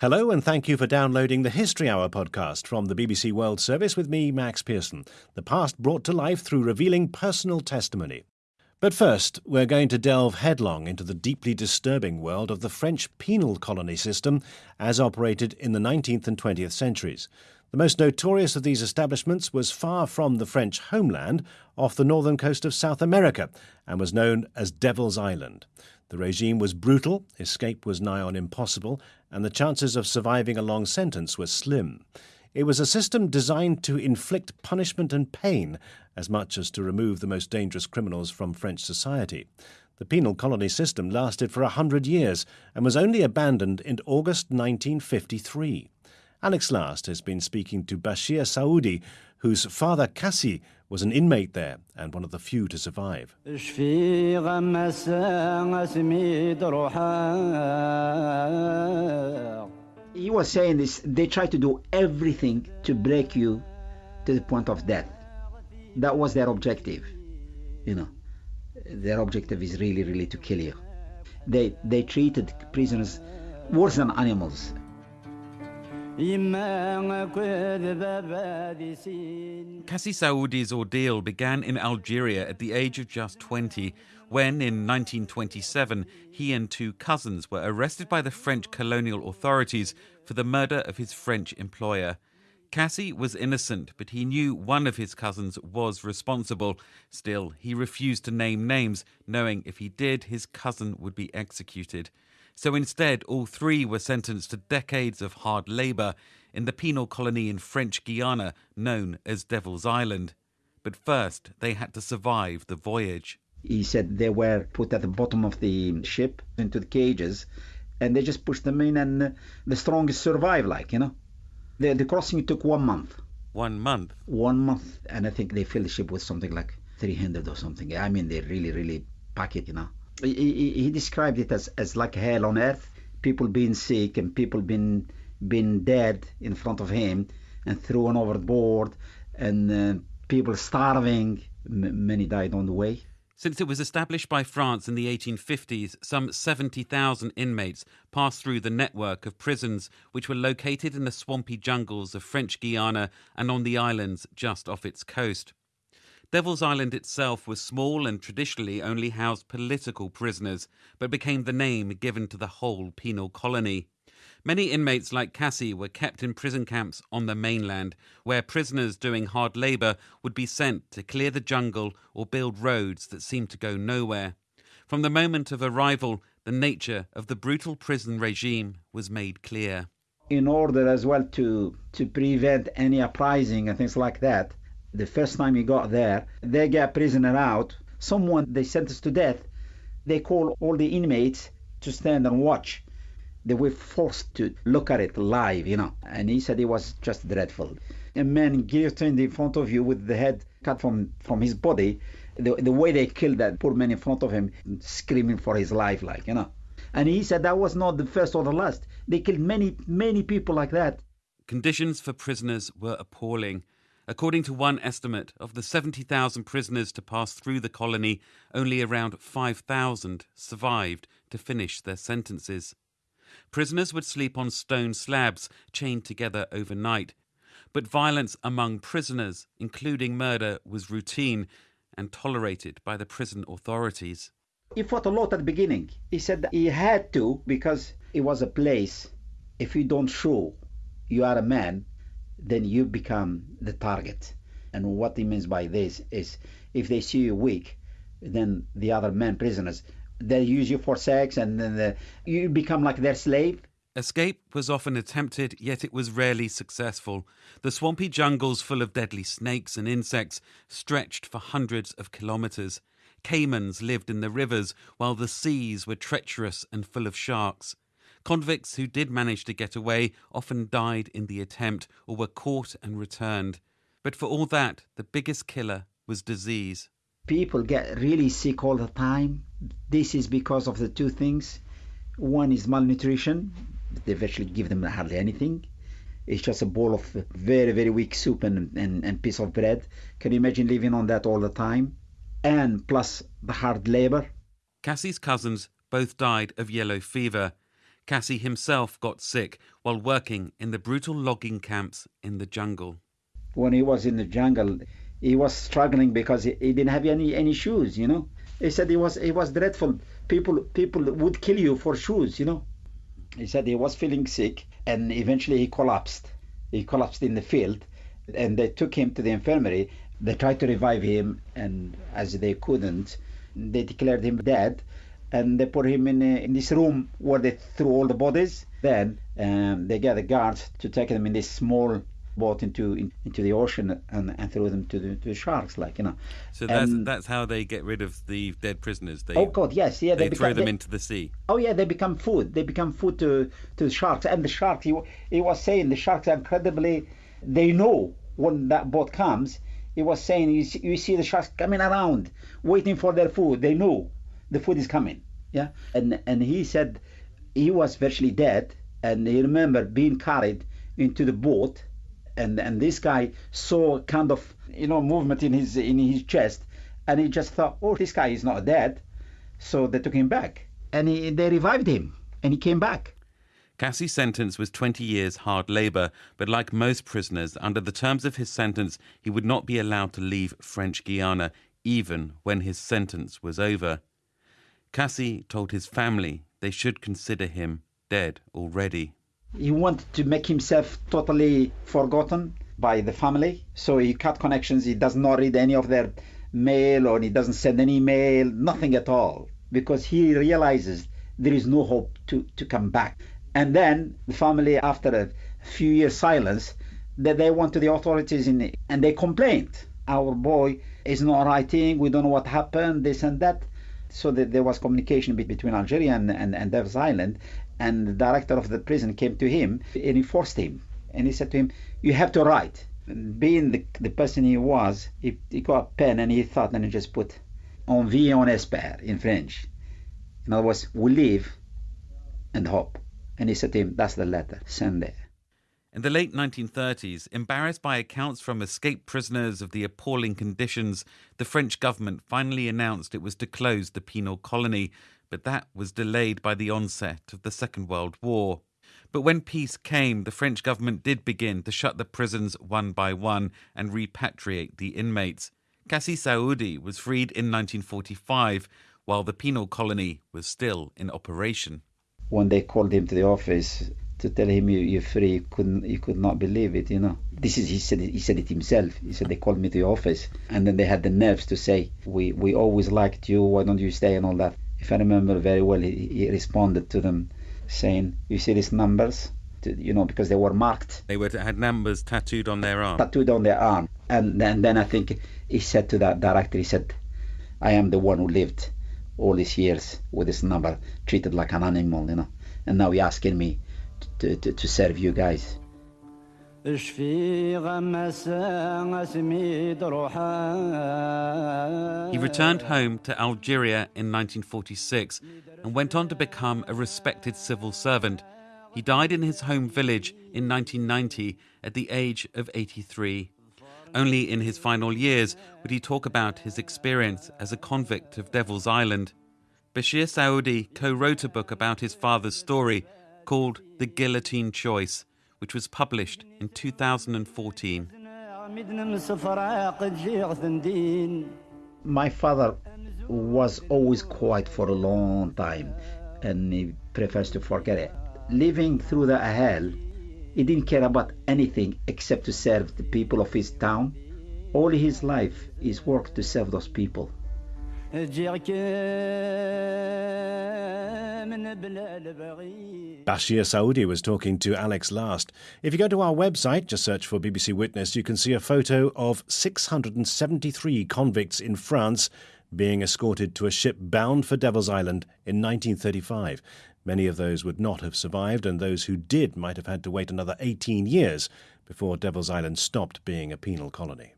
Hello, and thank you for downloading the History Hour podcast from the BBC World Service with me, Max Pearson. The past brought to life through revealing personal testimony. But first, we're going to delve headlong into the deeply disturbing world of the French penal colony system as operated in the 19th and 20th centuries. The most notorious of these establishments was far from the French homeland, off the northern coast of South America, and was known as Devil's Island. The regime was brutal, escape was nigh on impossible, and the chances of surviving a long sentence were slim. It was a system designed to inflict punishment and pain as much as to remove the most dangerous criminals from French society. The penal colony system lasted for a hundred years and was only abandoned in August 1953. Alex Last has been speaking to Bashir Saoudi, whose father Kassi was an inmate there and one of the few to survive. He was saying this they try to do everything to break you to the point of death. That was their objective. You know, their objective is really, really to kill you. They, they treated prisoners worse than animals. Kassi Saoudi's ordeal began in Algeria at the age of just 20 when, in 1927, he and two cousins were arrested by the French colonial authorities for the murder of his French employer. Kassi was innocent, but he knew one of his cousins was responsible. Still, he refused to name names, knowing if he did, his cousin would be executed. So instead, all three were sentenced to decades of hard labour in the penal colony in French Guiana known as Devil's Island. But first, they had to survive the voyage. He said they were put at the bottom of the ship into the cages and they just pushed them in and the strongest survive, like, you know. The, the crossing took one month. One month? One month. And I think they filled the ship with something like 300 or something. I mean, they really, really pack it, you know he, he, described it as, as like hell on earth. People being sick and people being being dead in front of him and thrown overboard and uh, people starving. M- many died on the way. Since it was established by France in the 1850s, some 70,000 inmates passed through the network of prisons which were located in the swampy jungles of French Guiana and on the islands just off its coast. Devil's Island itself was small and traditionally only housed political prisoners, but became the name given to the whole penal colony. Many inmates like Kassi were kept in prison camps on the mainland, where prisoners doing hard labour would be sent to clear the jungle or build roads that seemed to go nowhere. From the moment of arrival, the nature of the brutal prison regime was made clear. In order as well to, to prevent any uprising and things like that, the first time he got there, they get prisoner out. Someone they sentenced to death, they call all the inmates to stand and watch. They were forced to look at it live, you know. And he said it was just dreadful. A man guillotined in front of you with the head cut from, from his body. The, the way they killed that poor man in front of him, screaming for his life, like, you know. And he said that was not the first or the last. They killed many, many people like that. Conditions for prisoners were appalling. According to one estimate, of the 70,000 prisoners to pass through the colony, only around 5,000 survived to finish their sentences. Prisoners would sleep on stone slabs chained together overnight. But violence among prisoners, including murder, was routine and tolerated by the prison authorities. He fought a lot at the beginning. He said that he had to because it was a place. If you don't show you are a man, then you become the target. And what he means by this is if they see you weak, then the other men prisoners they use you for sex and then the, you become like their slave. Escape was often attempted, yet it was rarely successful. The swampy jungles full of deadly snakes and insects stretched for hundreds of kilometres. Caimans lived in the rivers, while the seas were treacherous and full of sharks. Convicts who did manage to get away often died in the attempt or were caught and returned. But for all that, the biggest killer was disease. People get really sick all the time. This is because of the two things. One is malnutrition. They virtually give them hardly anything. It's just a bowl of very, very weak soup and, and, and piece of bread. Can you imagine living on that all the time? And plus the hard labor. Kassi's cousins both died of yellow fever. Kassi himself got sick while working in the brutal logging camps in the jungle. When he was in the jungle, he was struggling because he, he didn't have any, any shoes, you know. He said it was he was dreadful. People people would kill you for shoes, you know. He said he was feeling sick and eventually he collapsed. He collapsed in the field and they took him to the infirmary. They tried to revive him and as they couldn't, they declared him dead and they put him in, a, in this room where they threw all the bodies. Then um, they got the guards to take them in this small boat into in, into the ocean and, and throw them to the, to the sharks, like you know. So that's that's how they get rid of the dead prisoners. They oh God, yes, yeah, they, they throw them they, into the sea. Oh yeah, they become food. They become food to to the sharks. And the sharks, he, he was saying, the sharks are incredibly. They know when that boat comes. He was saying, you see, you see the sharks coming around, waiting for their food. They know the food is coming. Yeah, and and he said he was virtually dead, and he remembered being carried into the boat, and and this guy saw kind of you know movement in his in his chest, and he just thought, oh, this guy is not dead, so they took him back, and he, they revived him, and he came back. Kassi's sentence was 20 years hard labour, but like most prisoners, under the terms of his sentence, he would not be allowed to leave French Guiana, even when his sentence was over. Kassi told his family they should consider him dead already. He wanted to make himself totally forgotten by the family, so he cut connections. He does not read any of their mail or he doesn't send any mail, nothing at all, because he realizes there is no hope to, to come back. And then the family, after a few years silence, that they went to the authorities in, and they complained. Our boy is not writing. We don't know what happened. This and that so that there was communication between Algeria and, and, and Devil's Island, and the director of the prison came to him and he forced him. And he said to him, You have to write. Being the, the person he was, he, he got a pen and he thought and he just put On vie on espère in French. In other words, we live and hope. And he said to him, That's the letter, send it. In the late 1930s, embarrassed by accounts from escaped prisoners of the appalling conditions, the French government finally announced it was to close the penal colony, but that was delayed by the onset of the Second World War. But when peace came, the French government did begin to shut the prisons one by one and repatriate the inmates. Kassi Saoudi was freed in 1945, while the penal colony was still in operation. When they called him to the office, to tell him you, you're free. He couldn't, he could not believe it, you know. This is, he said, he said it himself. He said they called me to the office, and then they had the nerves to say, we, we always liked you. Why don't you stay and all that? If I remember very well, he, he responded to them saying, you see these numbers, you know, because they were marked. They were had numbers tattooed on their arm. Tattooed on their arm, and then then I think he said to that director, he said, I am the one who lived all these years with this number, treated like an animal, you know, and now he asking me to, to, to serve you guys. He returned home to Algeria in 1946 and went on to become a respected civil servant. He died in his home village in 1990 at the age of 83. Only in his final years would he talk about his experience as a convict of Devil's Island. Bashir Saoudi co wrote a book about his father's story called The Guillotine Choice, which was published in 2014. My father was always quiet for a long time and he prefers to forget it. Living through the hell, he didn't care about anything except to serve the people of his town. All his life is work to serve those people. Bashir Saoudi was talking to Alex Last. If you go to our website, just search for BBC Witness, you can see a photo of 673 convicts in France being escorted to a ship bound for Devil's Island in 1935. Many of those would not have survived, and those who did might have had to wait another 18 years before Devil's Island stopped being a penal colony.